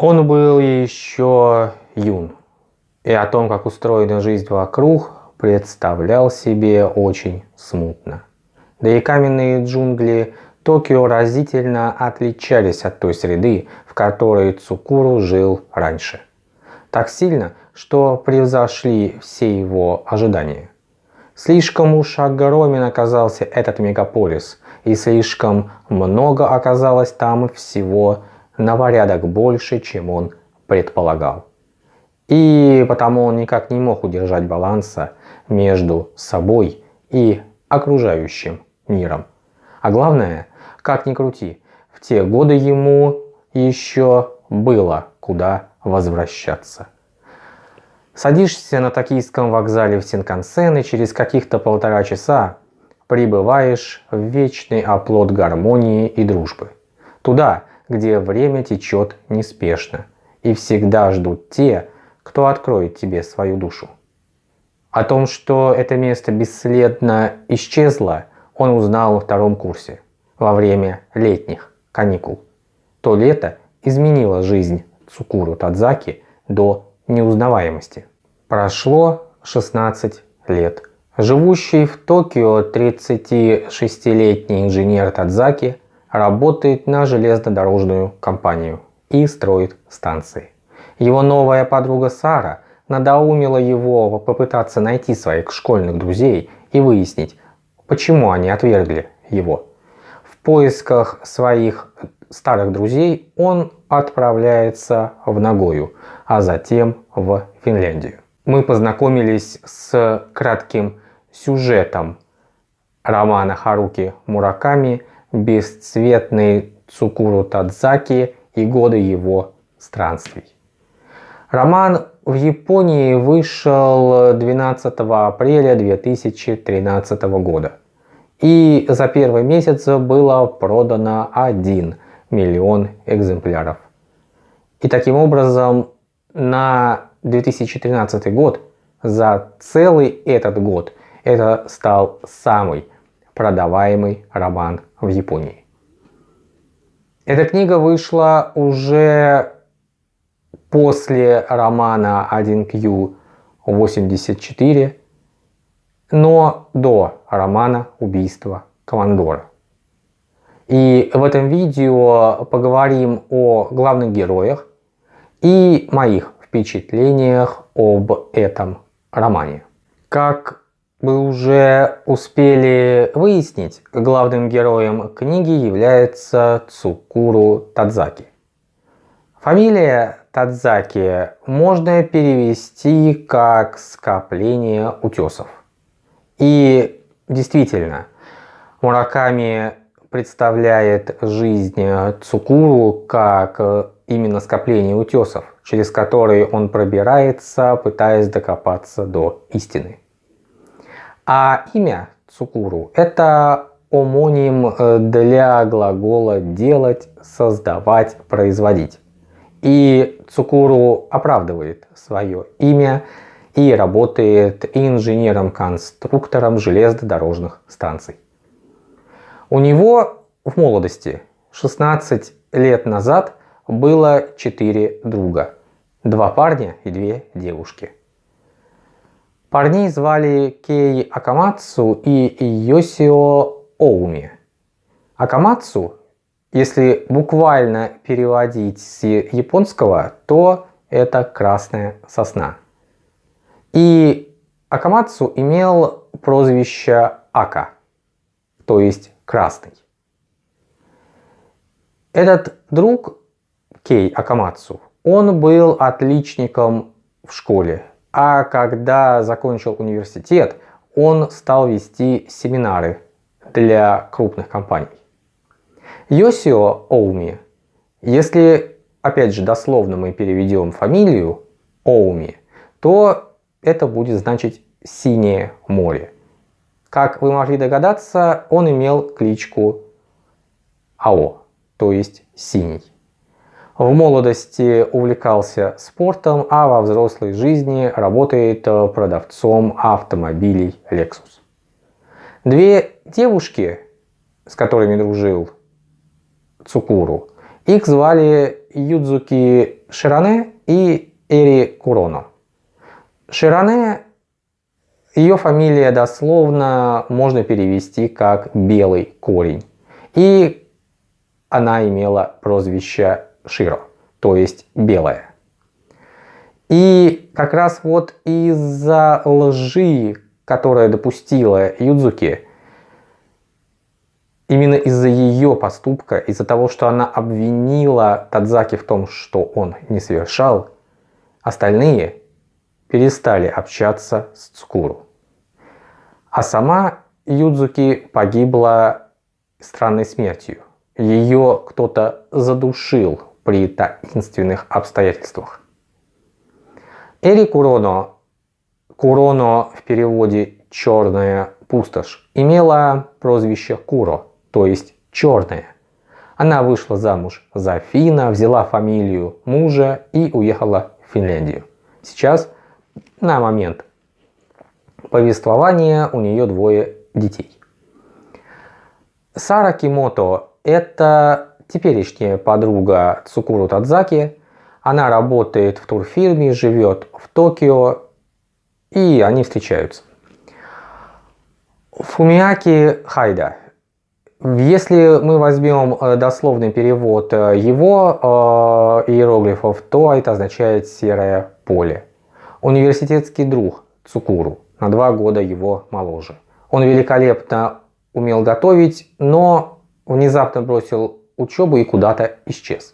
Он был еще юн, и о том, как устроена жизнь вокруг, представлял себе очень смутно. Да и каменные джунгли Токио разительно отличались от той среды, в которой Цукуру жил раньше. Так сильно, что превзошли все его ожидания. Слишком уж огромен оказался этот мегаполис, и слишком много оказалось там всего на порядок больше, чем он предполагал. И потому он никак не мог удержать баланса между собой и окружающим миром. А главное, как ни крути, в те годы ему еще было куда возвращаться. Садишься на токийском вокзале в Синкансен и через каких-то полтора часа прибываешь в вечный оплот гармонии и дружбы. Туда, где время течет неспешно, и всегда ждут те, кто откроет тебе свою душу. О том, что это место бесследно исчезло, он узнал на втором курсе, во время летних каникул. То лето изменило жизнь Цукуру Тадзаки до неузнаваемости. Прошло 16 лет. Живущий в Токио 36-летний инженер Тадзаки работает на железнодорожную компанию и строит станции. Его новая подруга Сара надоумила его попытаться найти своих школьных друзей и выяснить, почему они отвергли его. В поисках своих старых друзей он отправляется в Нагою, а затем в Финляндию. Мы познакомились с кратким сюжетом романа Харуки Мураками «Бесцветный Цукуру Тадзаки и годы его странствий». Роман в Японии вышел 12 апреля 2013 года. И за первый месяц было продано 1 миллион экземпляров. И таким образом на 2013 год за целый этот год это стал самый продаваемый роман в Японии. Эта книга вышла уже после романа 1Q84, но до романа «Убийство Командора». И в этом видео поговорим о главных героях и моих впечатлениях об этом романе. Как вы уже успели выяснить, главным героем книги является Цукуру Тадзаки. Фамилия Тадзаки можно перевести как скопление утесов. И действительно, Мураками представляет жизнь Цукуру как именно скопление утесов, через которые он пробирается, пытаясь докопаться до истины. А имя Цукуру – это омоним э, для глагола «делать», «создавать», «производить». И Цукуру оправдывает свое имя и работает инженером-конструктором железнодорожных станций. У него в молодости 16 лет назад было 4 друга. Два парня и две девушки. Парней звали Кей Акамацу и Йосио Оуми. Акамацу, если буквально переводить с японского, то это красная сосна. И Акамацу имел прозвище Ака, то есть красный. Этот друг Кей Акамацу, он был отличником в школе, а когда закончил университет, он стал вести семинары для крупных компаний. Йосио Оуми, если опять же дословно мы переведем фамилию Оуми, то это будет значить «синее море». Как вы могли догадаться, он имел кличку АО, то есть «синий». В молодости увлекался спортом, а во взрослой жизни работает э, продавцом автомобилей Lexus. Две девушки, с которыми дружил Цукуру, их звали Юдзуки Ширане и Эри Куроно. Ширане, ее фамилия дословно можно перевести как «белый корень». И она имела прозвище Широ, то есть «белая». И как раз вот из-за лжи, которая допустила Юдзуки, именно из-за ее поступка, из-за того, что она обвинила Тадзаки в том, что он не совершал, остальные перестали общаться с Цукуру. А сама Юдзуки погибла странной смертью. Ее кто-то задушил при таинственных обстоятельствах. Эри Куроно, Куроно в переводе «черная пустошь», имела прозвище Куро, то есть «черная». Она вышла замуж за Фина, взяла фамилию мужа и уехала в Финляндию. Сейчас, на момент повествования, у нее двое детей. Сара Кимото – это теперешняя подруга Цукуру Тадзаки, она работает в турфирме, живет в Токио, и они встречаются. Фумиаки Хайда. Если мы возьмем э, дословный перевод э, его э, иероглифов, то это означает «серое поле». Университетский друг Цукуру, на два года его моложе. Он великолепно умел готовить, но внезапно бросил учебу и куда-то исчез.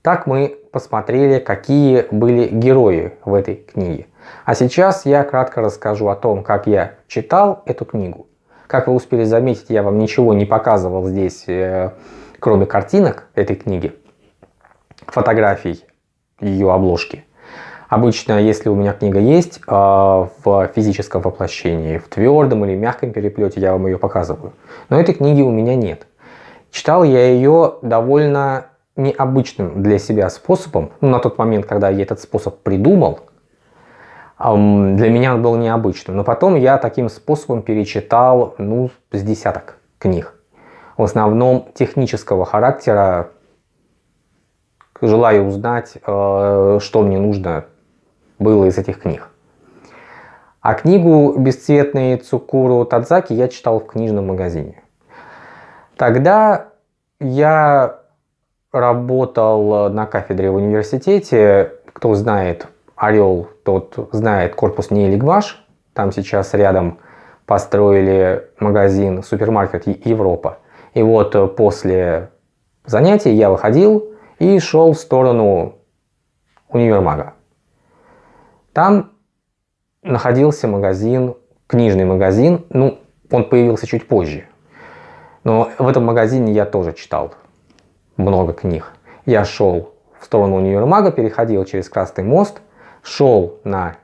Так мы посмотрели, какие были герои в этой книге. А сейчас я кратко расскажу о том, как я читал эту книгу. Как вы успели заметить, я вам ничего не показывал здесь, э, кроме картинок этой книги, фотографий ее обложки. Обычно, если у меня книга есть э, в физическом воплощении, в твердом или мягком переплете, я вам ее показываю. Но этой книги у меня нет. Читал я ее довольно необычным для себя способом, ну, на тот момент, когда я этот способ придумал, для меня он был необычным. Но потом я таким способом перечитал, ну, с десяток книг. В основном технического характера. Желаю узнать, э, что мне нужно было из этих книг. А книгу «Бесцветные Цукуру Тадзаки» я читал в книжном магазине. Тогда я работал на кафедре в университете. Кто знает Орел, тот знает корпус Нейлигваш. Там сейчас рядом построили магазин, супермаркет Европа. И вот после занятий я выходил и шел в сторону универмага. Там находился магазин, книжный магазин, ну, он появился чуть позже. Но в этом магазине я тоже читал много книг. Я шел в сторону универмага, переходил через Красный мост, шел на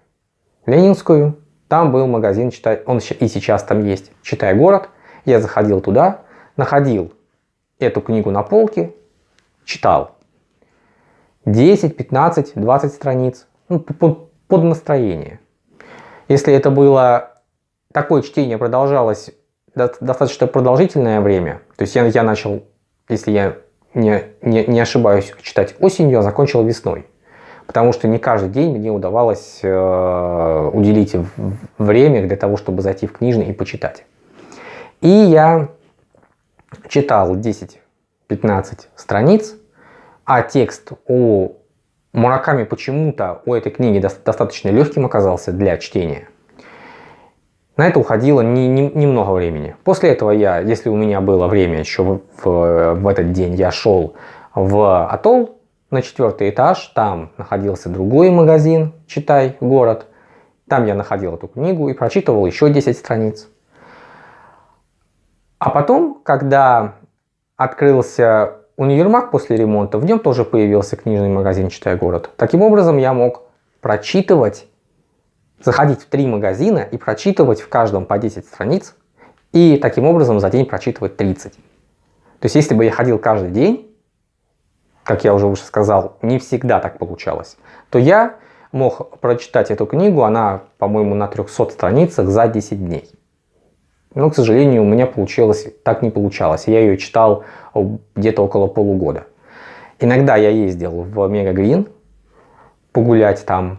Ленинскую, там был магазин, читай, он и сейчас там есть, «Читай город». Я заходил туда, находил эту книгу на полке, читал. 10, 15, 20 страниц, ну, под, настроение. Если это было, такое чтение продолжалось достаточно продолжительное время, то есть я, я начал, если я не, не, не ошибаюсь, читать осенью, а закончил весной. Потому что не каждый день мне удавалось э, уделить время для того, чтобы зайти в книжный и почитать. И я читал 10-15 страниц, а текст у Мураками почему-то у этой книги достаточно легким оказался для чтения. На это уходило немного не, не времени. После этого я, если у меня было время еще в, в, в этот день, я шел в Атолл на четвертый этаж. Там находился другой магазин «Читай город». Там я находил эту книгу и прочитывал еще 10 страниц. А потом, когда открылся универмаг после ремонта, в нем тоже появился книжный магазин «Читай город». Таким образом, я мог прочитывать заходить в три магазина и прочитывать в каждом по 10 страниц, и таким образом за день прочитывать 30. То есть если бы я ходил каждый день, как я уже выше сказал, не всегда так получалось, то я мог прочитать эту книгу, она, по-моему, на 300 страницах за 10 дней. Но, к сожалению, у меня получилось, так не получалось. Я ее читал где-то около полугода. Иногда я ездил в Мега Грин погулять там.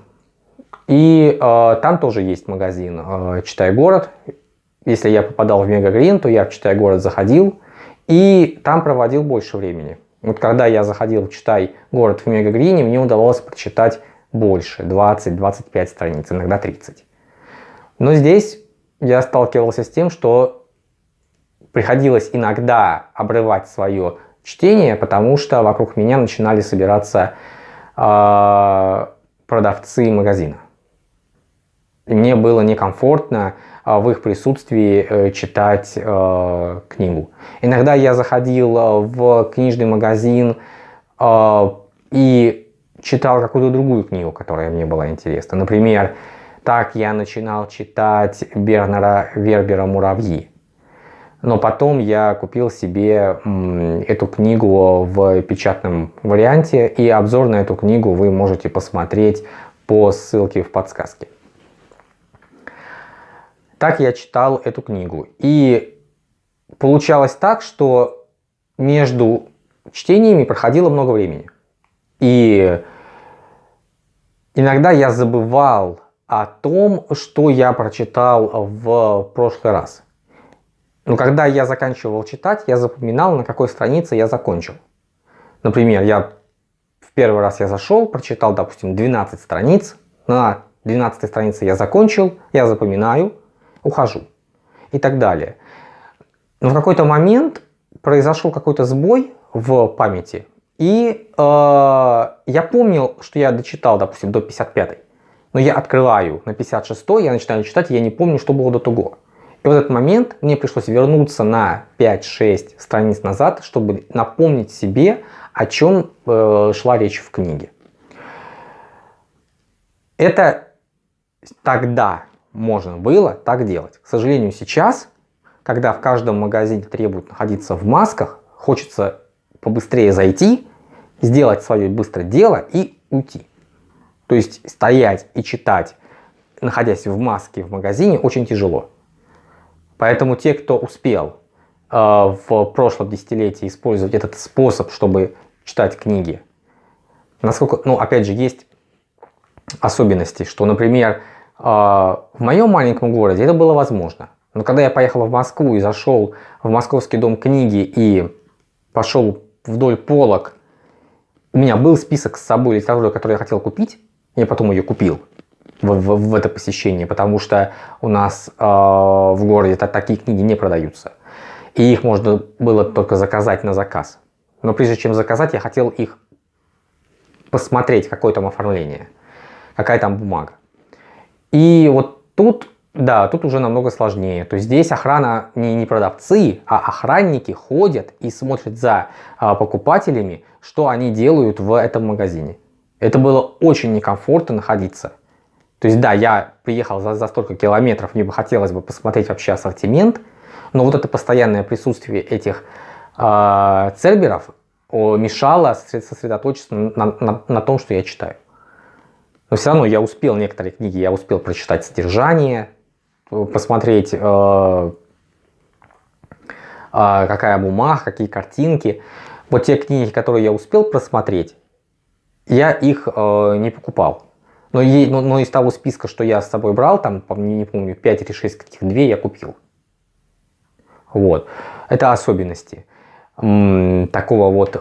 И э, там тоже есть магазин э, «Читай город». Если я попадал в Мега Грин, то я в «Читай город» заходил и там проводил больше времени. Вот когда я заходил в «Читай город» в Мега Грине, мне удавалось прочитать больше, 20-25 страниц, иногда 30. Но здесь я сталкивался с тем, что приходилось иногда обрывать свое чтение, потому что вокруг меня начинали собираться э, продавцы магазина. Мне было некомфортно э, в их присутствии э, читать э, книгу. Иногда я заходил э, в книжный магазин и читал какую-то другую книгу, которая мне была интересна. Например, так я начинал читать Бернера Вербера «Муравьи». Но потом я купил себе эту книгу в печатном варианте, и обзор на эту книгу вы можете посмотреть по ссылке в подсказке. Так я читал эту книгу. И получалось так, что между чтениями проходило много времени. И иногда я забывал о том, что я прочитал в прошлый раз. Но когда я заканчивал читать, я запоминал, на какой странице я закончил. Например, я в первый раз я зашел, прочитал, допустим, 12 страниц, на 12 странице я закончил, я запоминаю, ухожу и так далее. Но в какой-то момент произошел какой-то сбой в памяти, и э, я помнил, что я дочитал, допустим, до 55 но я открываю на 56 я начинаю читать, я не помню, что было до того. И в этот момент мне пришлось вернуться на 5-6 страниц назад, чтобы напомнить себе, о чем э, шла речь в книге. Это тогда можно было так делать. К сожалению, сейчас, когда в каждом магазине требуют находиться в масках, хочется побыстрее зайти, сделать свое быстро дело и уйти. То есть стоять и читать, находясь в маске в магазине, очень тяжело. Поэтому те, кто успел э, в прошлом десятилетии использовать этот способ, чтобы читать книги, насколько, ну, опять же, есть особенности, что, например, в моем маленьком городе это было возможно. Но когда я поехал в Москву и зашел в Московский дом книги и пошел вдоль полок, у меня был список с собой литературы, которую я хотел купить, я потом ее купил в, в, в это посещение, потому что у нас э, в городе -то такие книги не продаются. И их можно было только заказать на заказ. Но прежде чем заказать, я хотел их посмотреть, какое там оформление, какая там бумага. И вот тут, да, тут уже намного сложнее. То есть здесь охрана не, не продавцы, а охранники ходят и смотрят за а, покупателями, что они делают в этом магазине. Это было очень некомфортно находиться. То есть да, я приехал за, за столько километров, мне бы хотелось бы посмотреть вообще ассортимент, но вот это постоянное присутствие этих э, церберов мешало сосредоточиться на, на, на том, что я читаю. Но все равно я успел некоторые книги, я успел прочитать содержание, посмотреть, э, э, какая бумага, какие картинки. Вот те книги, которые я успел просмотреть, я их э, не покупал. Но, но, но из того списка, что я с собой брал, там, не, не помню, 5 или 6 каких, 2 я купил. Вот. Это особенности такого вот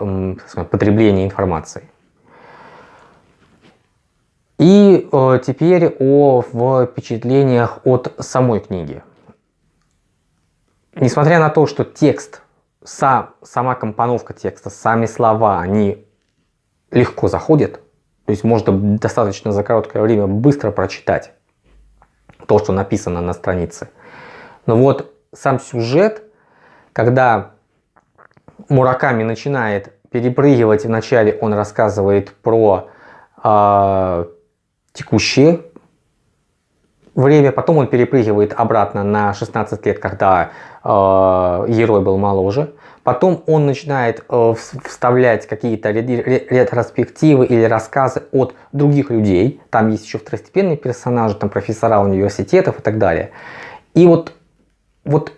потребления информации. И э, теперь о впечатлениях от самой книги. Несмотря на то, что текст, сам, сама компоновка текста, сами слова, они легко заходит. То есть можно достаточно за короткое время быстро прочитать то, что написано на странице. Но вот сам сюжет, когда Мураками начинает перепрыгивать, вначале он рассказывает про э, текущее время, потом он перепрыгивает обратно на 16 лет, когда э, герой был моложе. Потом он начинает э, вставлять какие-то ретроспективы или рассказы от других людей. Там есть еще второстепенные персонажи, там профессора университетов и так далее. И вот, вот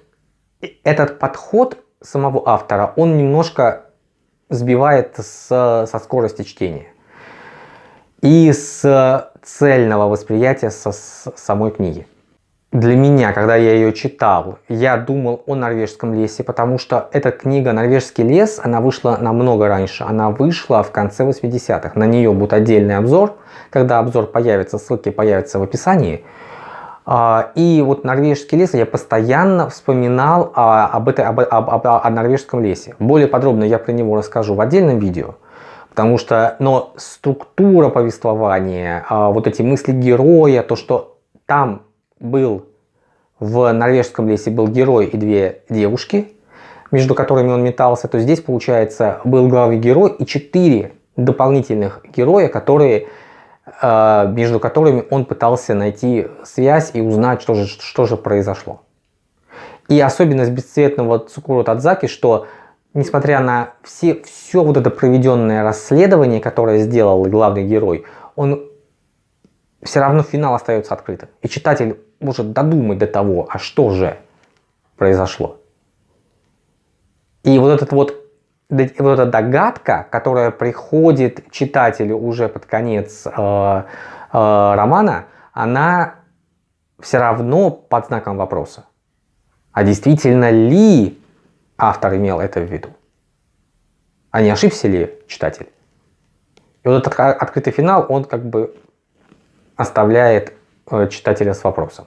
этот подход самого автора, он немножко сбивает с, со скорости чтения и с цельного восприятия со, с самой книги. Для меня, когда я ее читал, я думал о норвежском лесе, потому что эта книга «Норвежский лес», она вышла намного раньше. Она вышла в конце 80-х. На нее будет отдельный обзор. Когда обзор появится, ссылки появятся в описании. А, и вот норвежский лес, я постоянно вспоминал об, этой, об, об, об, о норвежском лесе. Более подробно я про него расскажу в отдельном видео. Потому что, но структура повествования, а, вот эти мысли героя, то, что там был в норвежском лесе был герой и две девушки, между которыми он метался, то здесь, получается, был главный герой и четыре дополнительных героя, которые, э, между которыми он пытался найти связь и узнать, что же, что же произошло. И особенность бесцветного Цукуру Тадзаки, что несмотря на все, все вот это проведенное расследование, которое сделал главный герой, он все равно финал остается открытым. И читатель может додумать до того, а что же произошло. И вот этот вот вот эта догадка, которая приходит читателю уже под конец э, э, романа, она все равно под знаком вопроса. А действительно ли автор имел это в виду? А не ошибся ли читатель? И вот этот открытый финал, он как бы оставляет э, читателя с вопросом.